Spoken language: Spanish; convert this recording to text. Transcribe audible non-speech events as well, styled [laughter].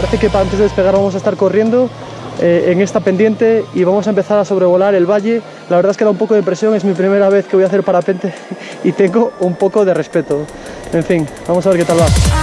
Parece que antes de despegar vamos a estar corriendo eh, en esta pendiente y vamos a empezar a sobrevolar el valle. La verdad es que da un poco de presión, es mi primera vez que voy a hacer parapente [laughs] y tengo un poco de respeto. En fin, vamos a ver qué tal va.